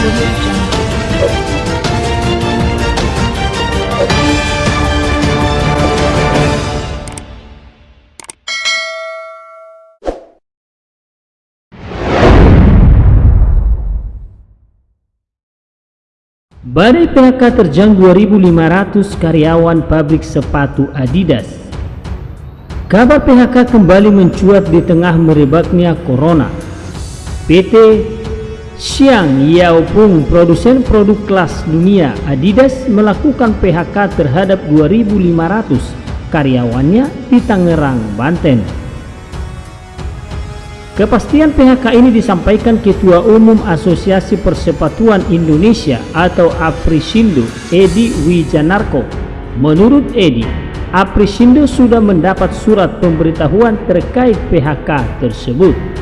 Badai PHK terjang 2.500 karyawan pabrik sepatu Adidas. Kabar PHK kembali mencuat di tengah merebaknya Corona. PT Xiang Yaopeng, produsen produk kelas dunia Adidas melakukan PHK terhadap 2.500 karyawannya di Tangerang, Banten. Kepastian PHK ini disampaikan Ketua Umum Asosiasi Persepatuan Indonesia atau Aprisindo, Edi Wijanarko. Menurut Edi, Aprisindo sudah mendapat surat pemberitahuan terkait PHK tersebut.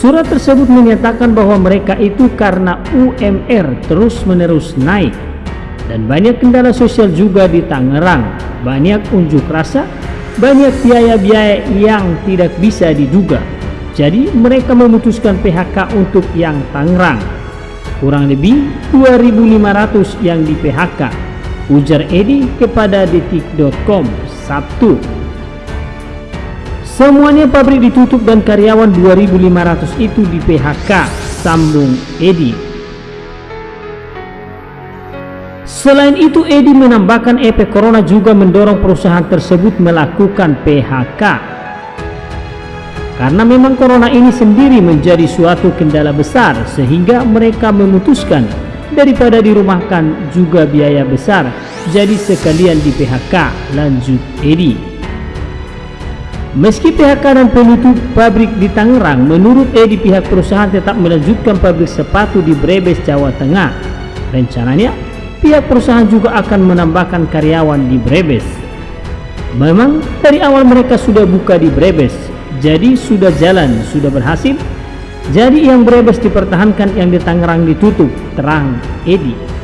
Surat tersebut menyatakan bahwa mereka itu karena UMR terus-menerus naik dan banyak kendala sosial juga di Tangerang, banyak unjuk rasa banyak biaya-biaya yang tidak bisa diduga. Jadi mereka memutuskan PHK untuk yang Tangerang. Kurang lebih 2.500 yang di PHK. Ujar Edi kepada detik.com Sabtu. Semuanya pabrik ditutup dan karyawan 2.500 itu di PHK, sambung Edi Selain itu, Edi menambahkan efek corona juga mendorong perusahaan tersebut melakukan PHK. Karena memang corona ini sendiri menjadi suatu kendala besar sehingga mereka memutuskan daripada dirumahkan juga biaya besar jadi sekalian di PHK, lanjut Edi. Meski PHK dan penutup pabrik di Tangerang, menurut Edi pihak perusahaan tetap melanjutkan pabrik sepatu di Brebes, Jawa Tengah. Rencananya pihak perusahaan juga akan menambahkan karyawan di Brebes. Memang dari awal mereka sudah buka di Brebes, jadi sudah jalan, sudah berhasil. Jadi yang Brebes dipertahankan, yang di Tangerang ditutup, terang Edi.